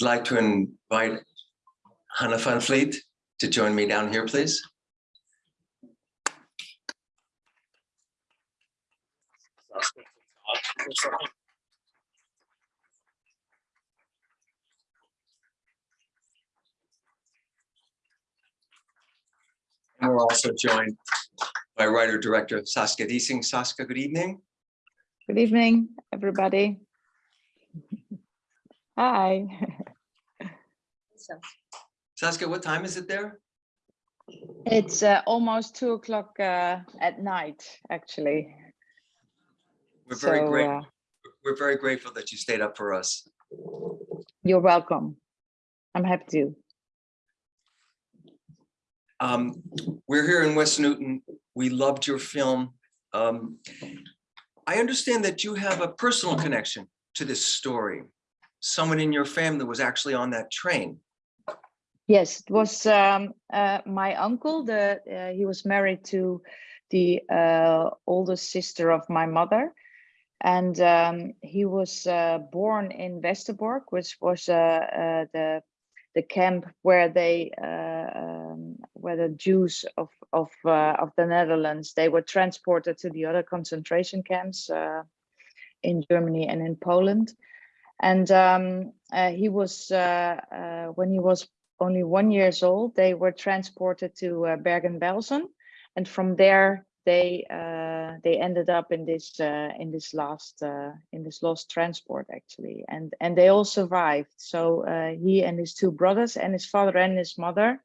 I'd like to invite Hannah Van Vliet to join me down here, please. And we're also joined by writer-director Saskia Diesing. Saskia, good evening. Good evening, everybody. Hi. Saskia, what time is it there? It's uh, almost two o'clock uh, at night, actually. We're very So, great. uh, We're very grateful that you stayed up for us. You're welcome. I'm happy to. Um, we're here in West Newton. We loved your film. Um, I understand that you have a personal connection to this story. Someone in your family was actually on that train. Yes, it was um, uh, my uncle. The uh, he was married to the uh, oldest sister of my mother, and um, he was uh, born in Westerbork, which was uh, uh, the the camp where they um, where the Jews of of of the Netherlands they were transported to the other concentration camps in Germany and in Poland. And um, uh, he was uh, uh, when he was only one years old, they were transported to uh, Bergen-Belsen, and from there they uh, they ended up in this uh, in this last uh, in this lost transport actually, and and they all survived. So uh, he and his two brothers and his father and his mother,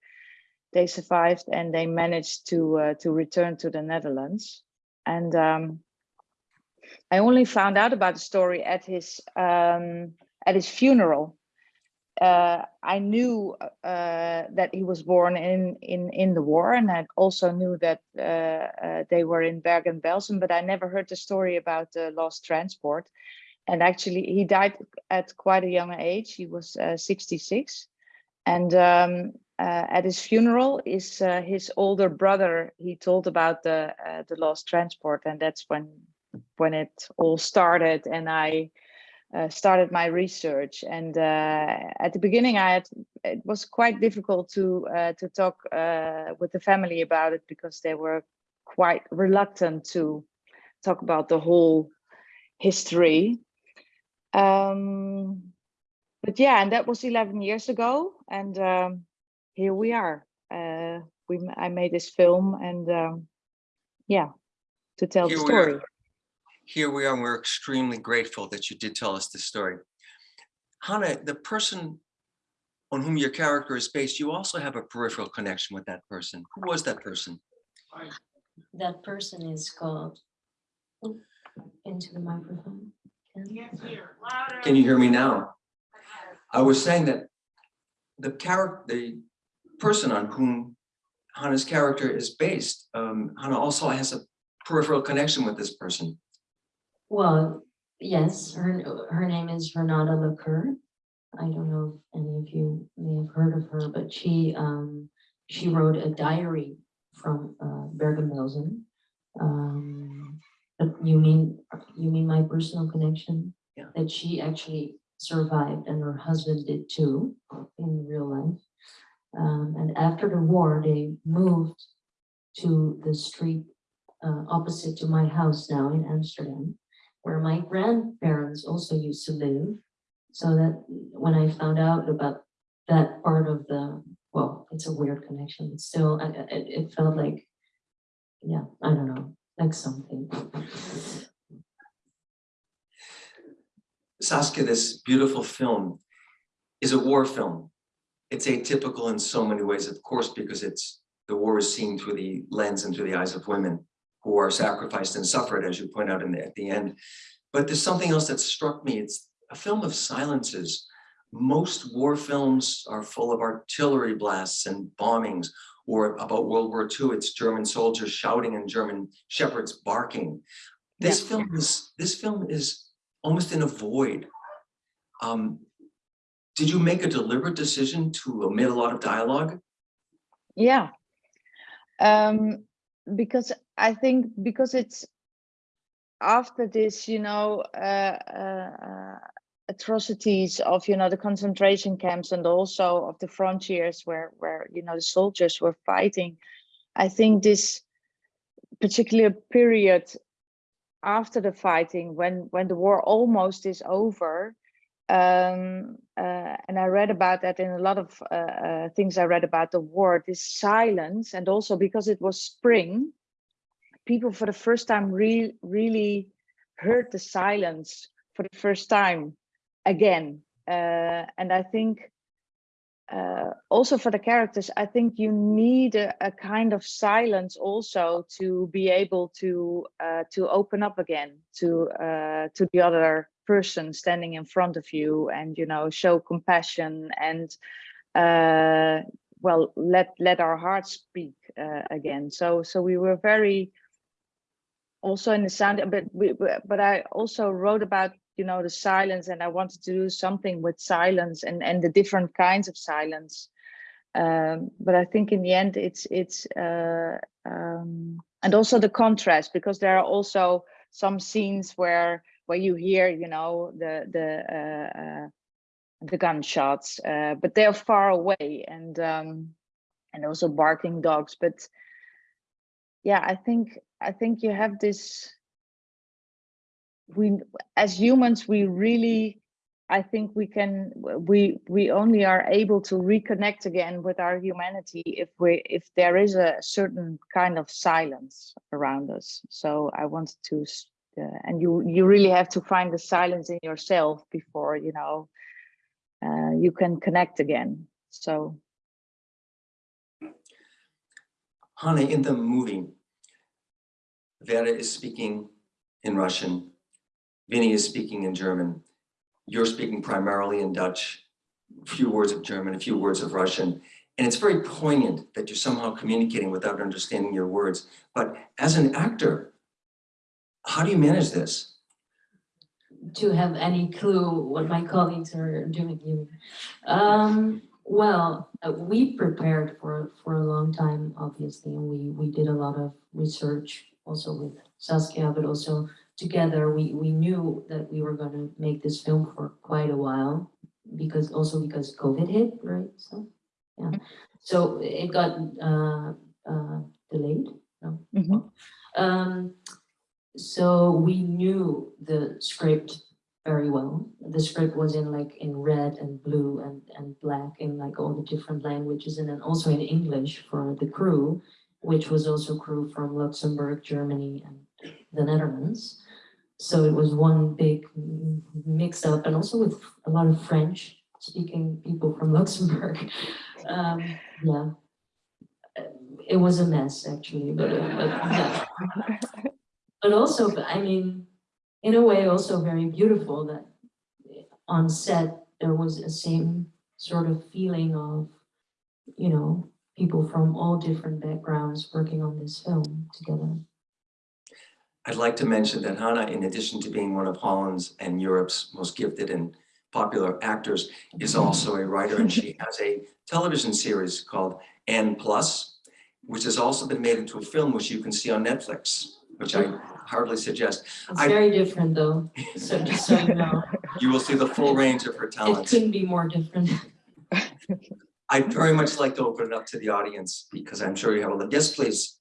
they survived and they managed to uh, to return to the Netherlands. And um, I only found out about the story at his um, at his funeral uh, I knew uh, that he was born in in in the war, and I also knew that uh, uh, they were in Bergen-Belsen, but I never heard the story about the lost transport. And actually, he died at quite a young age. He was uh, 66, and um, uh, at his funeral, is his older brother. He told about the the lost transport, and that's when when it all started. And I uh, started my research. And uh, at the beginning I had it was quite difficult to uh, to talk uh, with the family about it because they were quite reluctant to talk about the whole history. Um, but yeah and that was 11 years ago. And um, here we are. Uh, we I made this film and um, yeah to tell Here the story Here we are, and we're extremely grateful that you did tell us this story. Hannah, the person on whom your character is based, you also have a peripheral connection with that person. Who was that person? That person is called into the microphone. Ken? Can you hear me now? I was saying that the character, the person on whom Hannah's character is based, um, Hannah also has a peripheral connection with this person. Well, yes, her, her name is Renata Laqueur. I don't know if any of you may have heard of her, but she, um, she wrote a diary from, uh, Bergen-Belsen. Um, you mean, you mean my personal connection? Yeah. That she actually survived and her husband did too, in real life. Um, and after the war, they moved to the street uh, opposite to my house now in Amsterdam, where my grandparents also used to live. So that when I found out about that part of the, well, it's a weird connection, but still, I- I- it, it felt like, yeah, I don't know, like something. Saskia, this beautiful film is a war film. It's atypical in so many ways, of course, because it's the war is seen through the lens and through the eyes of women who are sacrificed and suffered, as you point out in the, at the end. But there's something else that struck me. It's a film of silences. Most war films are full of artillery blasts and bombings, or about World War II, it's German soldiers shouting and German shepherds barking. This film is this film is almost in a void. Um, did you make a deliberate decision to omit a lot of dialogue? Yeah. Um, because I think because it's after this, you know, uh, uh, atrocities of, you know, the concentration camps and also of the frontiers where, where, you know, the soldiers were fighting. I think this particular period after the fighting, when, when the war almost is over, um, uh, and I read about that in a lot of uh, uh, things I read about the war, this silence, and also because it was spring, people for the first time re really heard the silence for the first time again. Uh, and I think uh, also for the characters, I think you need a, a kind of silence also to be able to uh, to open up again to uh, to the other person standing in front of you and you know show compassion and uh, well let let our hearts speak uh, again. So so we were very also in the sound, but we but I also wrote about you know the silence and i wanted to do something with silence and and the different kinds of silence. Um, but i think in the end it's it's uh, um, and also the contrast because there are also some scenes where where you hear you know the the uh, uh, the gunshots uh, but they're far away and um, and also barking dogs. But yeah i think i think you have this we as humans we really i think we can we we only are able to reconnect again with our humanity if we if there is a certain kind of silence around us. So i wanted to uh, and you you really have to find the silence in yourself before you know uh, you can connect again. So Hannah, in the movie, Vera is speaking in Russian, Winnie is speaking in German, you're speaking primarily in Dutch, a few words of German, a few words of Russian, and it's very poignant that you're somehow communicating without understanding your words. But as an actor, how do you manage this? To have any clue what my colleagues are doing. Um, well, uh, we prepared for, for a long time, obviously, and we, we did a lot of research also with Saskia, but also together, we, we knew that we were going to make this film for quite a while because also because COVID hit, right? So, yeah. So it got uh, uh, delayed. No. Mhm. Um, so we knew the script very well. The script was in like in red and blue and, and black in like all the different languages and then also in English for the crew, which was also crew from Luxembourg, Germany and the Netherlands. So it was one big mix up and also with a lot of French speaking people from Luxembourg. Um, yeah. It was a mess actually, but, uh, but yeah. But also, I mean, in a way also very beautiful that on set there was a same sort of feeling of, you know, people from all different backgrounds working on this film together. I'd like to mention that Hannah, in addition to being one of Holland's and Europe's most gifted and popular actors, is also a writer and she has a television series called Anne+, which has also been made into a film which you can see on Netflix, which I hardly suggest. It's I- very different though, so just so you know, You will see the full range of her talents. it couldn't be more different. I'd very much like to open it up to the audience because I'm sure you have a, lot. yes, please.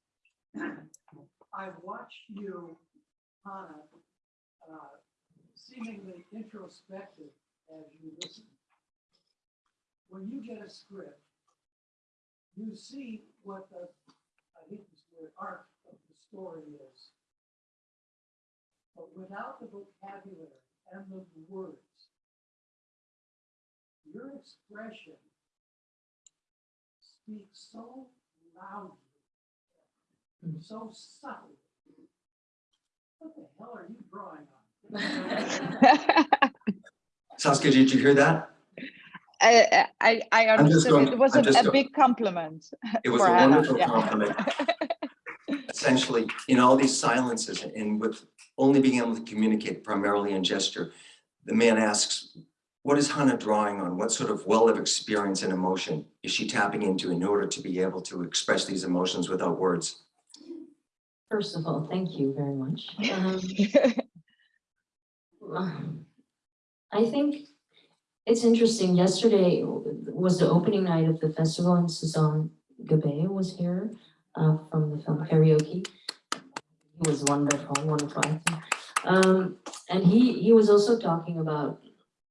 I've watched you, Hannah, uh, seemingly introspective as you listen. When you get a script, you see what the, I hate this word, arc of the story is. But without the vocabulary and the words, your expression speaks so loudly and so subtle. What the hell are you drawing on? Saskia, did you hear that? I, I, I understood going- it was I'm a, a big compliment. It was a Hannah, wonderful yeah. compliment. Essentially, in all these silences and with only being able to communicate primarily in gesture, the man asks, what is Hannah drawing on? What sort of well of experience and emotion is she tapping into in order to be able to express these emotions without words? First of all, thank you very much. Um, I think it's interesting. Yesterday was the opening night of the festival and Sasson Gabay was here uh, from the film karaoke. He was wonderful, wonderful. actor. Um, and he, he was also talking about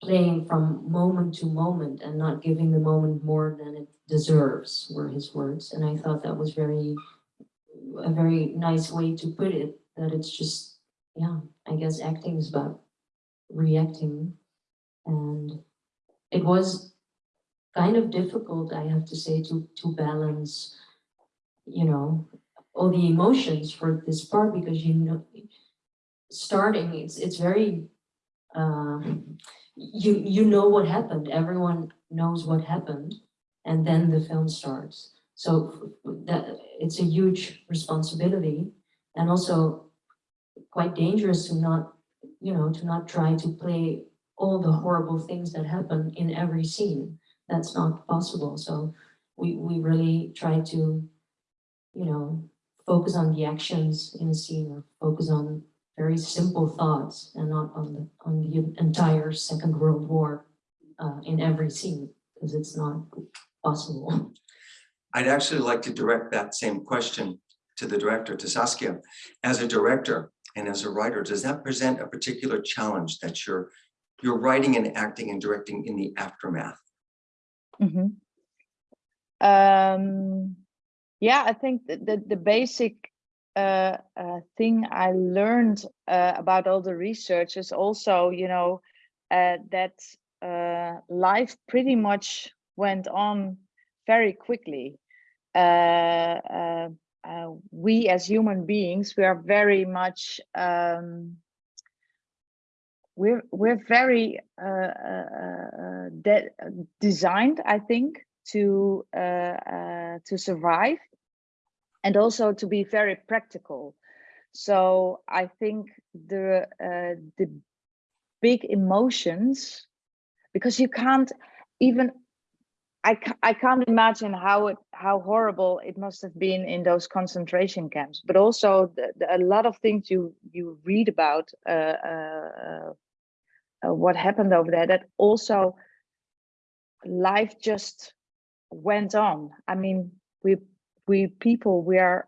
playing from moment to moment and not giving the moment more than it deserves were his words. And I thought that was very, a very nice way to put it, that it's just, yeah, I guess acting is about reacting. And it was kind of difficult, I have to say, to, to balance, you know, all the emotions for this part because you know, starting, it's, it's very, um, you, you know what happened, everyone knows what happened, and then the film starts. So that, it's a huge responsibility and also quite dangerous to not, you know, to not try to play all the horrible things that happen in every scene. That's not possible. So we, we really try to, you know, focus on the actions in a scene or focus on very simple thoughts and not on the, on the entire Second World War uh, in every scene, because it's not possible. I'd actually like to direct that same question to the director, to Saskia. As a director and as a writer, does that present a particular challenge that you're, you're writing and acting and directing in the aftermath? Mhm. Um, yeah, I think that the, the basic uh, uh, thing I learned uh, about all the research is also, you know, uh, that uh, life pretty much went on very quickly. Uh, we as human beings, we are very much um, we're we're very de designed, I think, to to survive, and also to be very practical. So I think the uh, the big emotions, because you can't even. I, ca- I can't imagine how it how horrible it must have been in those concentration camps, but also the, the, a lot of things you you read about uh, uh, uh, what happened over there that also life just went on i mean we we people we are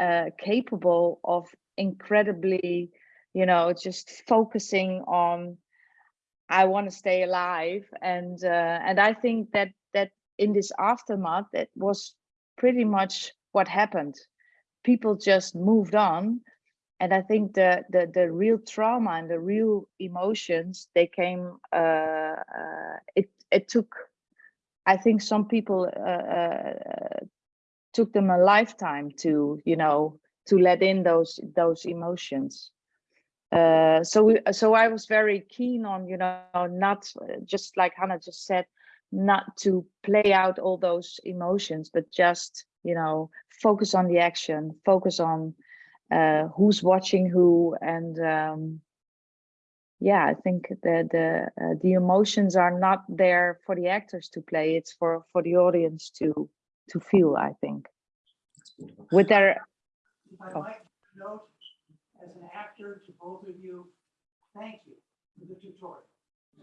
uh, capable of incredibly you know just focusing on i want to stay alive and uh, and i think that that in this aftermath that was pretty much what happened people just moved on and I think the the the real trauma and the real emotions they came. Uh, uh, it it took, I think some people uh, uh, took them a lifetime to you know to let in those those emotions. Uh, so we, so I was very keen on you know not just like Hannah just said, not to play out all those emotions, but just you know focus on the action, focus on uh, who's watching who and um, yeah i think the the uh, the emotions are not there for the actors to play it's for for the audience to to feel i think with their If I Oh. might note, as an actor, to both of you, thank you for the tutorial.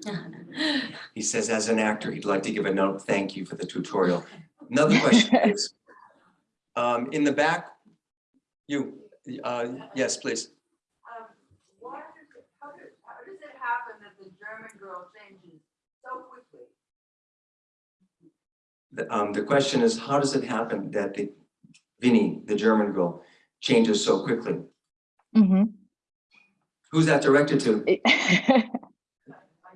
He says as an actor, he'd like to give a note, thank you for the tutorial. Another question is, um, in the back, you, uh, yes, please. Um, why does it, how does, how does it happen that the German girl changes so quickly? The, um, the question is, how does it happen that the Winnie, the German girl, changes so quickly? Mhm. Who's that directed to? I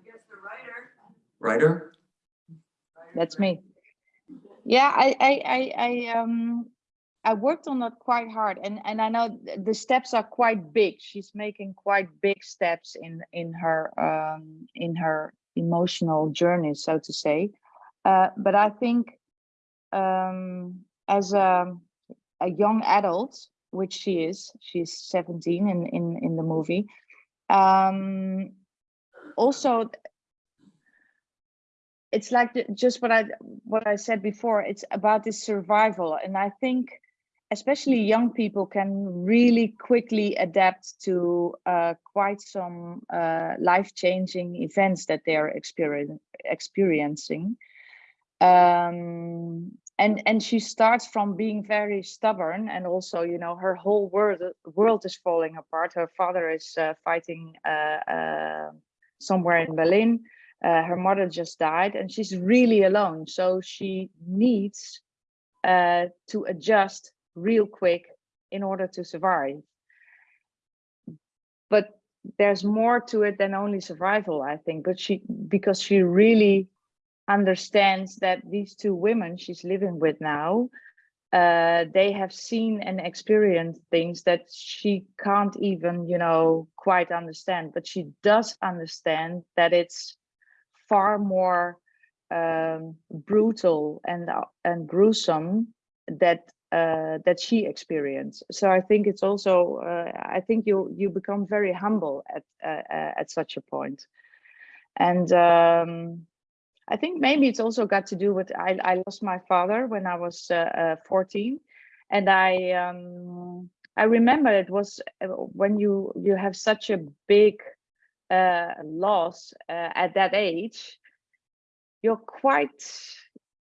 guess the writer. Writer? writer that's me yeah I, I i i um i worked on that quite hard and and i know the steps are quite big she's making quite big steps in in her um in her emotional journey so to say uh but i think um as a a young adult which she is she's 17 in in in the movie um also it's like the, just what I what I said before. It's about this survival, and I think especially young people can really quickly adapt to uh, quite some uh, life-changing events that they are experiencing. Um, and and she starts from being very stubborn and also you know her whole world world is falling apart. Her father is uh, fighting uh, uh, somewhere in berlin. Uh, her mother just died and she's really alone. So she needs uh, to adjust real quick in order to survive. But there's more to it than only survival i think. But she because she really understands that these two women she's living with now uh, they have seen and experienced things that she can't even you know quite understand. But she does understand that it's far more um, brutal and uh, and gruesome that uh, that she experienced. So i think it's also uh, i think you you become very humble at uh, uh, at such a point. And um I think maybe it's also got to do with I, I lost my father when I was uh, uh, 14 and I um, I remember it was uh, when you you have such a big uh, loss uh, at that age you're quite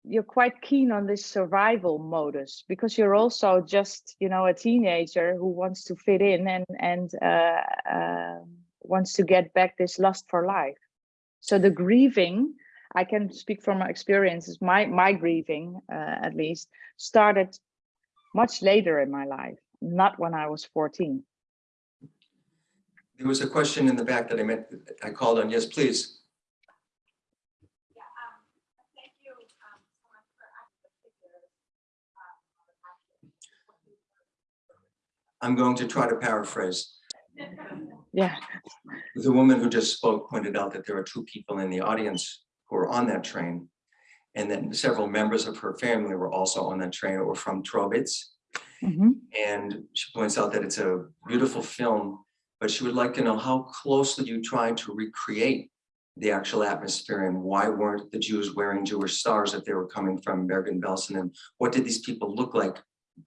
you're quite keen on this survival modus because you're also just you know a teenager who wants to fit in and and uh, uh, wants to get back this lust for life. So the grieving I can speak from my experiences. My my grieving, uh, at least, started much later in my life, not when I was 14. There was a question in the back that I meant, I called on. Yes, please. Yeah, um, thank you, um, so much for asking the figures. uh, I'm going to try to paraphrase. Yeah, The woman who just spoke pointed out that there are two people in the audience who were on that train. And then several members of her family were also on that train or from Tröbitz. mhm. And she points out that it's a beautiful film, but she would like to know how closely you tried to recreate the actual atmosphere and why weren't the Jews wearing Jewish stars if they were coming from Bergen-Belsen? And what did these people look like?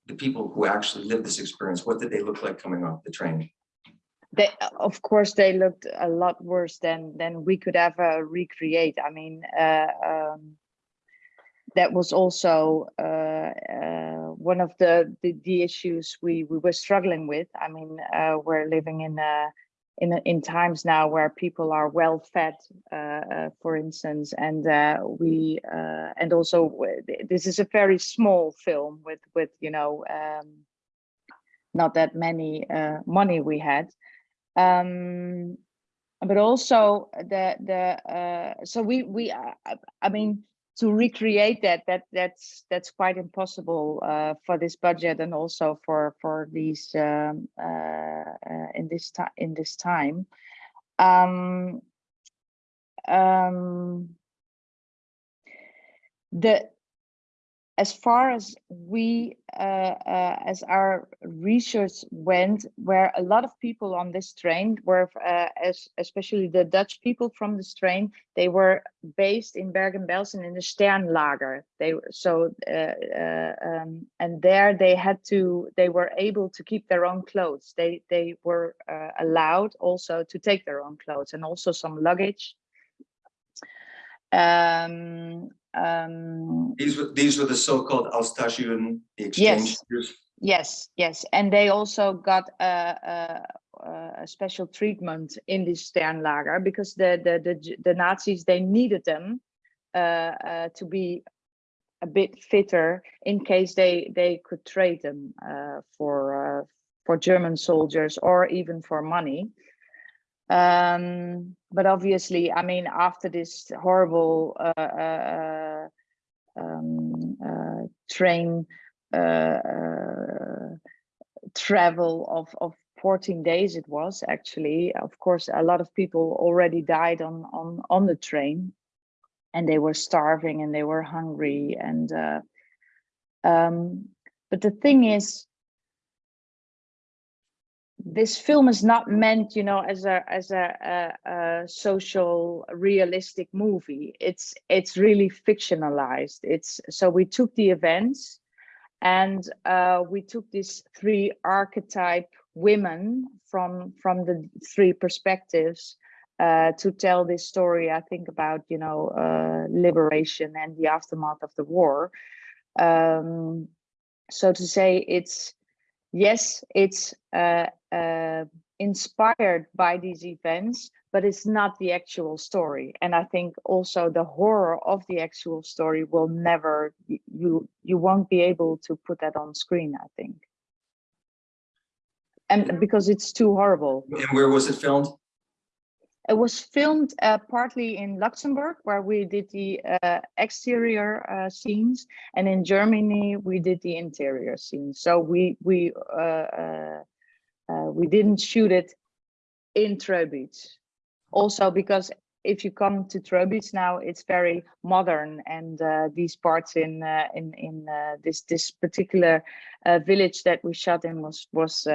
The people who actually lived this experience, what did they look like coming off the train? They of course they looked a lot worse than than we could ever recreate. I mean, uh, um, that was also uh, uh, one of the, the the issues we we were struggling with. I mean, uh, we're living in a in in times now where people are well fed, uh, uh, for instance, and we and also this is a very small film with with you know um, not that many money we had, um, but also the the uh, so we we uh, I, mean to recreate that that that's that's quite impossible uh, for this budget and also for for these um, uh, uh, in this time in this time. Um, um, the as far as we uh, uh, as our research went where a lot of people on this train were uh, as especially the dutch people from this train they were based in bergen-belsen in the sternlager. They were so uh, uh, um, and there they had to they were able to keep their own clothes. They they were uh, allowed also to take their own clothes and also some luggage um um These were, these were the so-called the exchange. students. Yes, yes, and they also got a, a, a special treatment in this Sternlager because the the the, the Nazis they needed them uh, uh, to be a bit fitter in case they they could trade them uh, for uh, for German soldiers or even for money. Um, but obviously, I mean, after this horrible uh, uh, um, uh, train uh, uh, travel of, of 14 days it was actually of course a lot of people already died on on on the train and they were starving and they were hungry and uh, um, but the thing is this film is not meant you know as a as a, a, a social realistic movie it's it's really fictionalized it's so we took the events and uh, we took these three archetype women from from the three perspectives uh, to tell this story. I think about you know uh, liberation and the aftermath of the war. Um, so to say, it's yes, it's uh, uh, inspired by these events, but it's not the actual story. And I think also the horror of the actual story will never, you, you won't be able to put that on screen. I think, and because it's too horrible. And where was it filmed? It was filmed uh, partly in Luxembourg, where we did the uh, exterior uh, scenes, and in Germany we did the interior scenes. So we we uh, uh, uh, we didn't shoot it in Tröbitz. Also because if you come to Tröbitz now, it's very modern, and these parts in in in this this particular village that we shot in was was.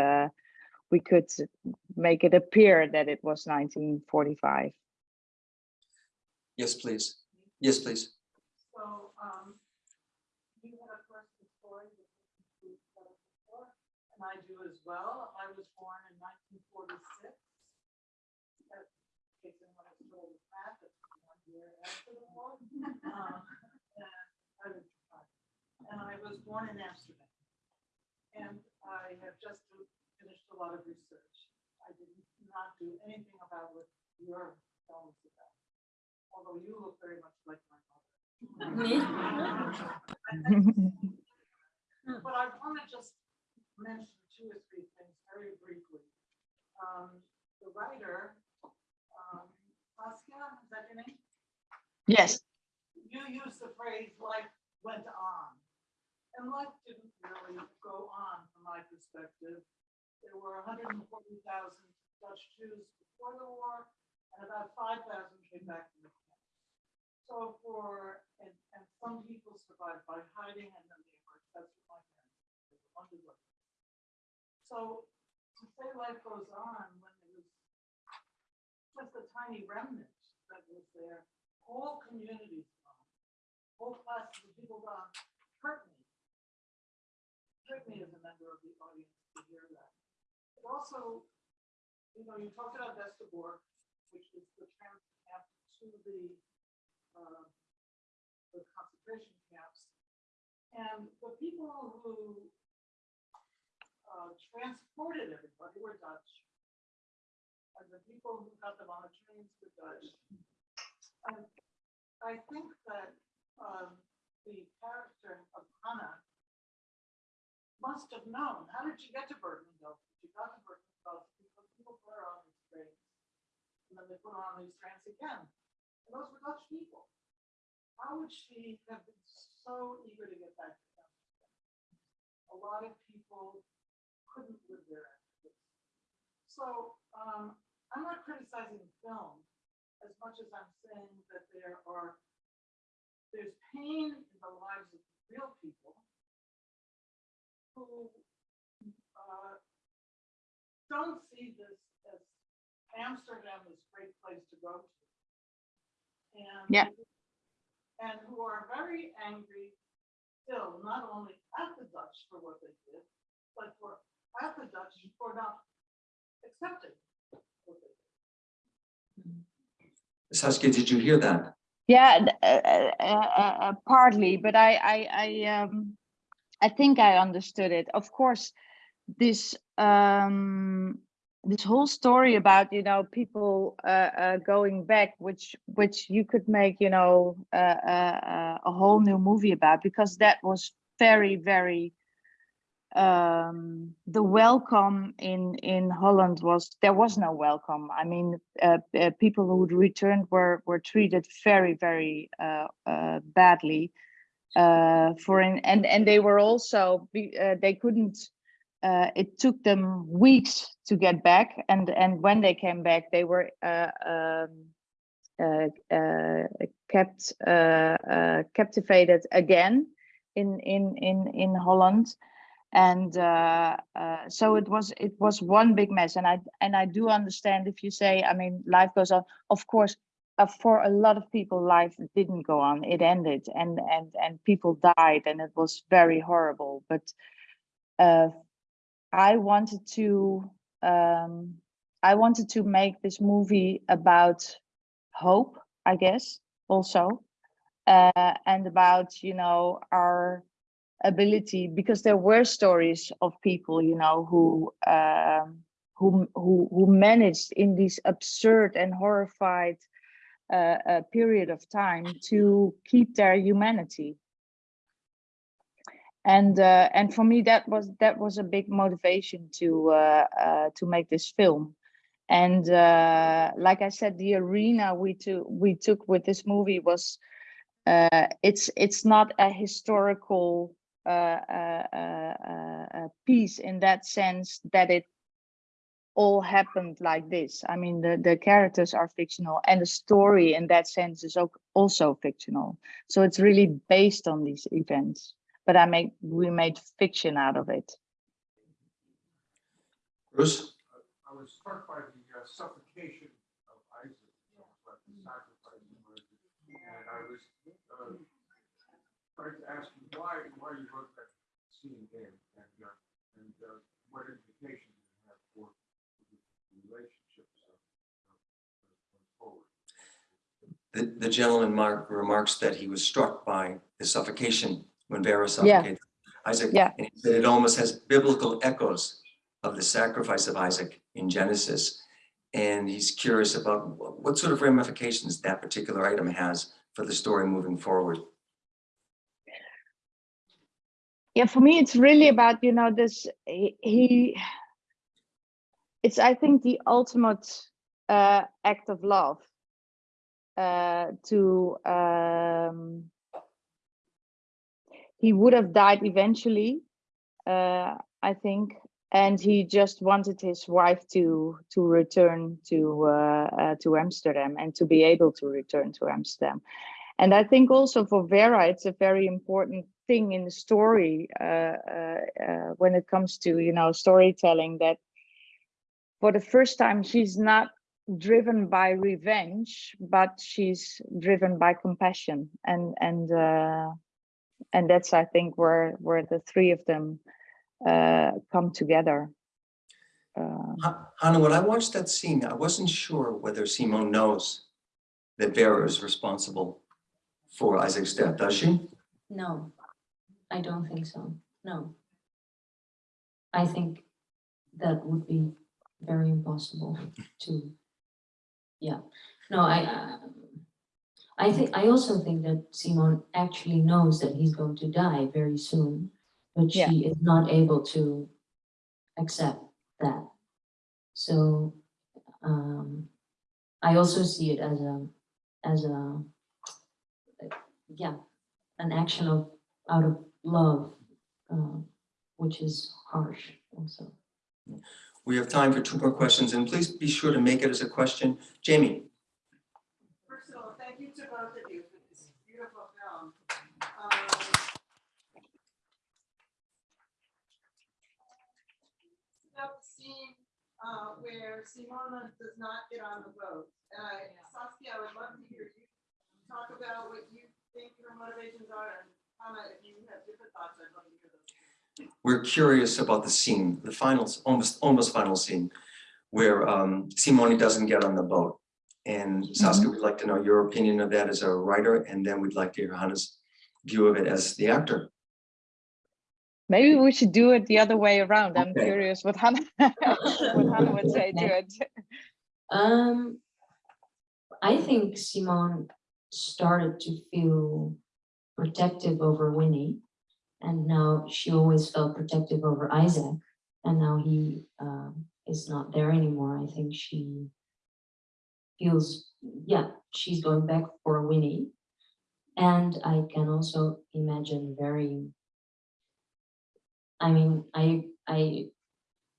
We could make it appear that it was 1945. Yes, please. Yes, please. So, um, you had a personal story that you told us before, and I do as well. I was born in nineteen forty-six. That takes in when I was told the fact that one year after the war. Um, and I was five. And I was born in Amsterdam. And I have just finished a lot of research. I did not do anything about what your film is about. Although you look very much like my mother. But I want to just mention two or three things very briefly. Um, the writer, um, Saskia, is that your name? Yes, You used the phrase life went on. And life didn't really go on from my perspective. There were hundred and forty thousand Dutch Jews before the war and about five thousand came back from the camp. So for, and, and some people survived by hiding and then they emerged. That's what my underground. So to say life goes on when there was just a tiny remnant that was there, whole communities gone, whole classes of people gone, hurt me. Hurt me as a member of the audience to hear that. Also, you know, you talked about Westerbork, which is the trans camp to the, uh, the concentration camps. And the people who uh, transported everybody were Dutch. And the people who got them on the trains were Dutch. And I think that, um, the character of Hannah must have known, how did she get to Bergenville? She got to Bergenville because people put her on these trains. And then they put her on these trains again. And those were Dutch people. How would she have been so eager to get back to Amsterdam? A lot of people couldn't live there after this. So, um, I'm not criticizing film as much as I'm saying that there are, there's pain in the lives of real people who uh, don't see this as Amsterdam is a great place to go to. And Yeah. And who are very angry still, not only at the Dutch for what they did, but for, at the Dutch for not accepting what they did. Saskia, did you hear that? yeah, uh, uh, uh, uh, partly, but I, I, I, um, I think I understood it. Of course, this, um, this whole story about you know people uh, uh, going back, which which you could make you know uh, uh, a whole new movie about, because that was very very um the welcome in in holland was there was no welcome i mean uh, uh, people who returned were were treated very very badly uh for in and and they were also uh, they couldn't uh it took them weeks to get back and and when they came back they were uh um uh, uh kept uh, uh captivated again in in in in holland. And uh, uh, so it was it was one big mess and i and i do understand if you say i mean life goes on. Of course uh, for a lot of people, life didn't go on. It ended, and and and people died, and it was very horrible. But uh, I wanted to um, I wanted to make this movie about hope, I guess, also, uh, and about you know our ability because there were stories of people you know who um, who who who managed in these absurd and horrified uh, uh, period of time to keep their humanity. And uh, and for me that was that was a big motivation to uh, uh, to make this film. And uh, like I said the arena we took we took with this movie was uh, it's it's not a historical uh, piece in that sense that it all happened like this. I mean, the, the characters are fictional and the story in that sense is also fictional. So it's really based on these events, but I make, we made fiction out of it. Bruce? I was struck by the uh, suffocation of Isaac, you know, but the sacrifice. And I was, uh, trying to ask you why, why you wrote that scene in and, uh, and, uh, what implications it had for the relationships of, forward. The, the gentleman mark remarks that he was struck by the suffocation when Vera Yeah. suffocated Isaac. Yeah. And he said it almost has biblical echoes of the sacrifice of Isaac in Genesis. And he's curious about what sort of ramifications that particular item has for the story moving forward. Yeah, for me, it's really about, you know, this, he- it's, I think, the ultimate uh, act of love uh, to, um, he would have died eventually, uh, I think, and he just wanted his wife to to return to uh, uh, to Amsterdam and to be able to return to Amsterdam. And I think also for Vera, it's a very important thing in the story uh, when it comes to you know storytelling that for the first time she's not driven by revenge, but she's driven by compassion, and and uh, and that's I think where where the three of them uh, come together. Uh, Hannah, when I watched that scene, I wasn't sure whether Simone knows that Vera is responsible for Isaac's death, does she? No, I don't think so, no. I think that would be very impossible to, yeah, no, I, uh, I think, I also think that Simon actually knows that he's going to die very soon, but Yeah. she is not able to accept that. So, um, I also see it as a, as a, yeah, an action of, out of love, uh, which is harsh also. We have time for two more questions, and please be sure to make it as a question. Jamie? First of all, thank you to both of you for this beautiful film. Um, the scene uh, where Simona does not get on the boat. And Saskia, I would love to hear you talk about what you think her motivations are and Hannah, if you have different thoughts, I'd love to hear those. We're curious about the scene, the final, almost, almost final scene, where um, Simone doesn't get on the boat. And Saskia, we'd like to know your opinion of that as a writer, and then we'd like to hear Hannah's view of it as the actor. maybe we should do it the other way around. I'm Okay. curious what Hannah what Hannah would say to it. Um, I think Simone started to feel protective over Winnie. And now she always felt protective over Isaac. And now he um, is not there anymore. I think she feels, yeah, she's going back for Winnie. And I can also imagine very, I mean, I, I,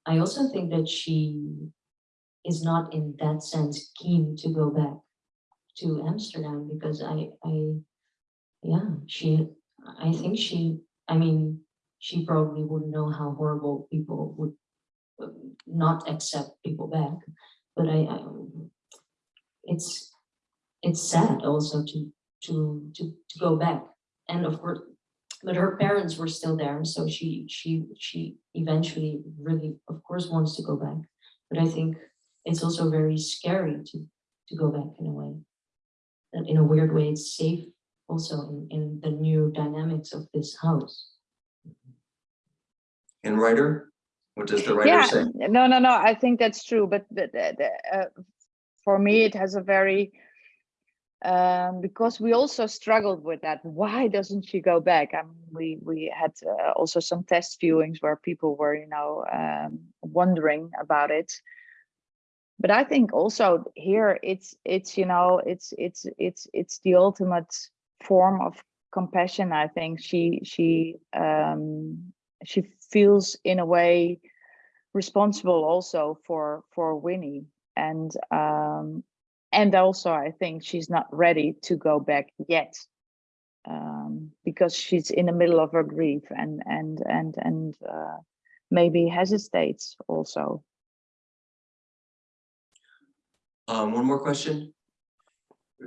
I also think that she is not in that sense keen to go back to Amsterdam because I, I, yeah, she, I think she, I mean, she probably wouldn't know how horrible people would not accept people back, but I, I, it's, it's sad also to, to, to, to go back. And of course, but her parents were still there, so she, she, she eventually really, of course, wants to go back. But I think it's also very scary to, to go back in a way. And in a weird way, it's safe also in, in the new dynamics of this house. And writer, what does the writer Yeah, say? no, no, no, I think that's true, but the, the, the, uh, for me, it has a very, um, because we also struggled with that. Why doesn't she go back? I mean, we, we had uh, also some test viewings where people were, you know, um, wondering about it. But I think also here it's, it's, you know, it's, it's, it's, it's the ultimate form of compassion. I think she, she, um, she feels in a way responsible also for for Winnie and um and also I think she's not ready to go back yet um because she's in the middle of her grief and and and and uh maybe hesitates also Um, one more question?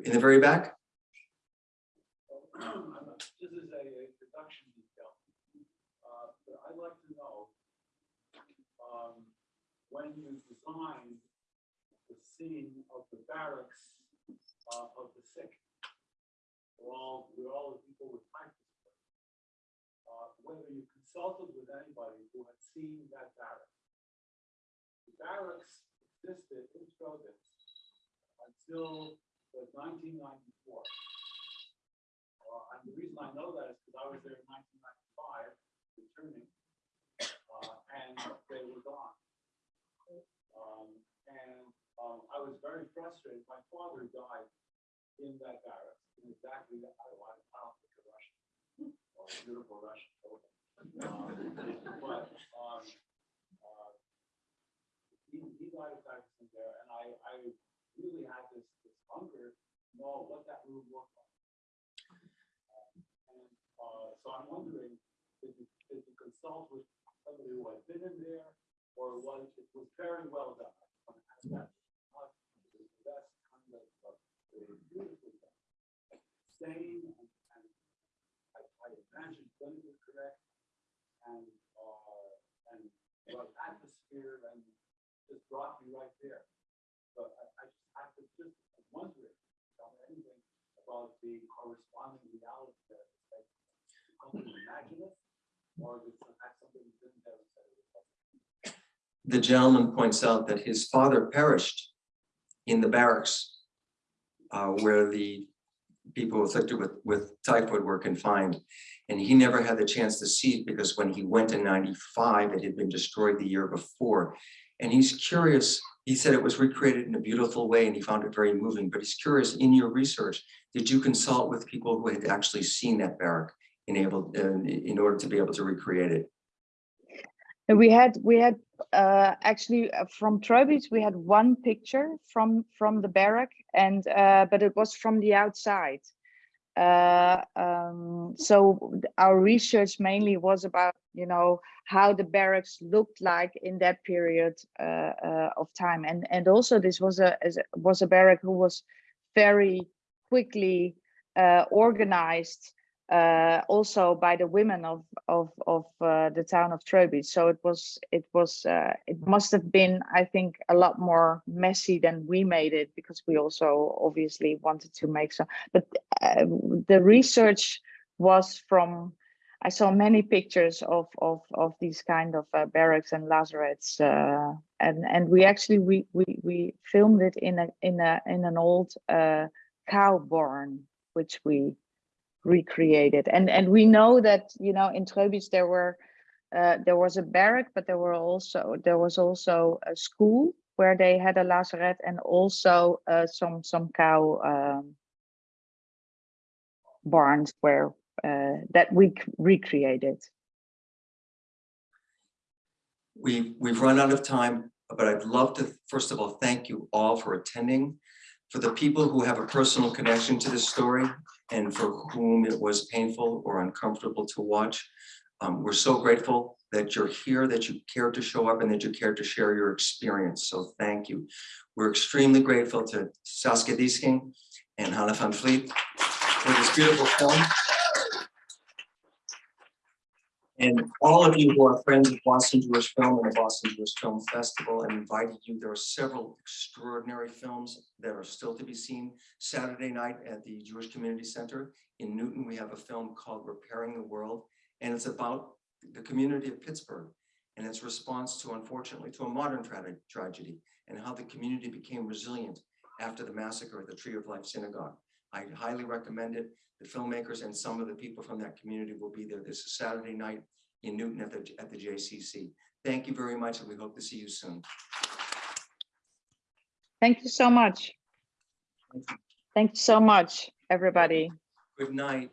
In the very back? This is a a production detail. Uh, but I'd like to know, um, when you designed the scene of the barracks, uh, of the sick, where all, where all the people with were, uh, whether you consulted with anybody who had seen that barracks. The barracks existed in Tröbitz until nineteen ninety-four. Uh, and the reason I know that is because I was there in nineteen ninety-five, returning, uh, and they were gone. Um, and, um, I was very frustrated. My father died in that barracks, in exactly that, I don't, I don't Russian, or beautiful Russian. Um, But, um, uh, he, he died of typhus there, and I, I really had this, this hunger to know what that room looked like. Uh, so I'm wondering, did you, did you consult with somebody who had been in there, or was, it was very well done? To that. Uh, was the best kind of, uh, was beautifully done. Sane and, and I, I imagine clinically correct, and, uh, and right atmosphere, and just brought me right there. But I, I just, I was just wondering, me anything about the corresponding reality or is it The gentleman points out that his father perished in the barracks uh, where the people afflicted with, with typhoid were confined. And he never had the chance to see it because when he went in ninety-five, it had been destroyed the year before. And he's curious, he said it was recreated in a beautiful way and he found it very moving, but he's curious, in your research, did you consult with people who had actually seen that barrack in able, uh, in order to be able to recreate it? We had we had uh, actually uh, from Tröbitz we had one picture from from the barrack and uh, but it was from the outside. Uh, um, so our research mainly was about you know how the barracks looked like in that period uh, of time and and also this was a was a barrack who was very quickly organized uh, also by the women of of of uh, the town of Tröbitz. So it was it was uh, it must have been I think a lot more messy than we made it because we also obviously wanted to make some. But uh, the research was from I saw many pictures of of of these kind of uh, barracks and lazarets, uh, and and we actually we we we filmed it in a in a in an old cow barn, which we recreated. And and we know that you know in Tröbitz there were uh, there was a barrack, but there were also there was also a school where they had a lazaret and also uh, some some cow um, barns where uh, that we recreated. We, we've run out of time, but I'd love to, first of all, thank you all for attending. For the people who have a personal connection to this story and for whom it was painful or uncomfortable to watch, um, we're so grateful that you're here, that you cared to show up and that you cared to share your experience. So thank you. We're extremely grateful to Saskia Diesing and Hannah van Vliet for this beautiful film. And all of you who are friends of Boston Jewish Film and the Boston Jewish Film Festival, I invited you. There are several extraordinary films that are still to be seen. Saturday night at the Jewish Community Center in Newton, we have a film called Repairing the World. And it's about the community of Pittsburgh and its response to, unfortunately, to a modern tra- tragedy and how the community became resilient after the massacre at the Tree of Life Synagogue. I highly recommend it. The filmmakers and some of the people from that community will be there this Saturday night in Newton at the, at the JCC. Thank you very much, and we hope to see you soon. Thank you so much. Thank you so much, everybody. Good night.